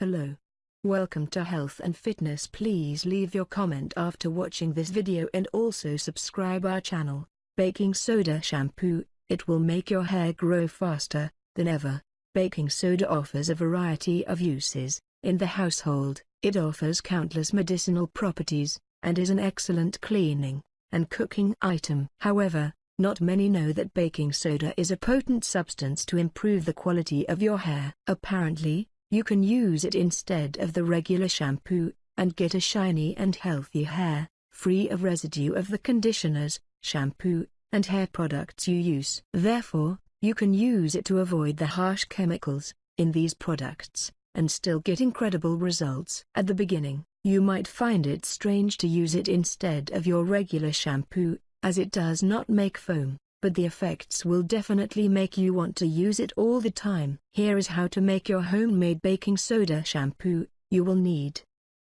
Hello. Welcome to Health and Fitness please leave your comment after watching this video and also subscribe our channel, Baking Soda Shampoo, it will make your hair grow faster than ever. Baking soda offers a variety of uses, in the household, it offers countless medicinal properties, and is an excellent cleaning and cooking item. However, not many know that baking soda is a potent substance to improve the quality of your hair. Apparently, you can use it instead of the regular shampoo, and get a shiny and healthy hair, free of residue of the conditioners, shampoo, and hair products you use. Therefore, you can use it to avoid the harsh chemicals in these products, and still get incredible results. At the beginning, you might find it strange to use it instead of your regular shampoo, as it does not make foam but the effects will definitely make you want to use it all the time. Here is how to make your homemade baking soda shampoo. You will need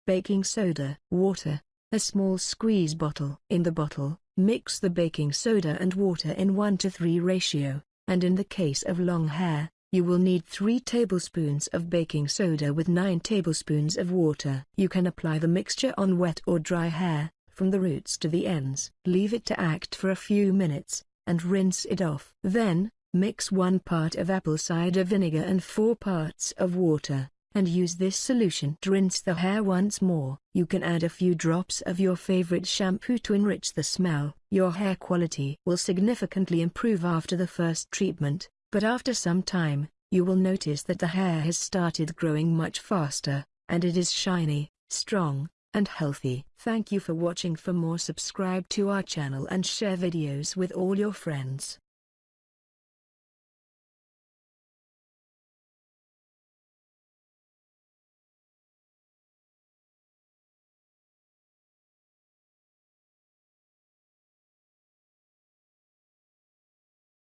baking soda, water, a small squeeze bottle. In the bottle, mix the baking soda and water in 1 to 3 ratio, and in the case of long hair, you will need 3 tablespoons of baking soda with 9 tablespoons of water. You can apply the mixture on wet or dry hair, from the roots to the ends. Leave it to act for a few minutes, and rinse it off. Then, mix 1 part of apple cider vinegar and 4 parts of water, and use this solution to rinse the hair once more. You can add a few drops of your favorite shampoo to enrich the smell. Your hair quality will significantly improve after the first treatment, but after some time, you will notice that the hair has started growing much faster, and it is shiny, strong, and healthy. Thank you for watching for more subscribe to our channel and share videos with all your friends.